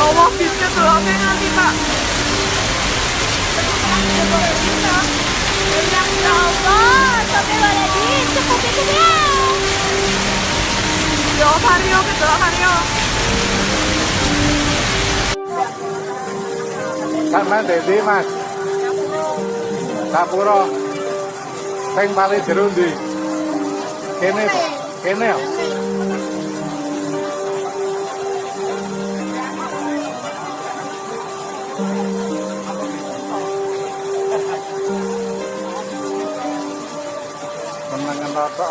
Nanti Pak. Ya Allah, itu dia. Yo Vario gitu Vario. Sama Dedi Mas. Sapuro. Sing paling jero ndi? Kene. Kene Menangan rata.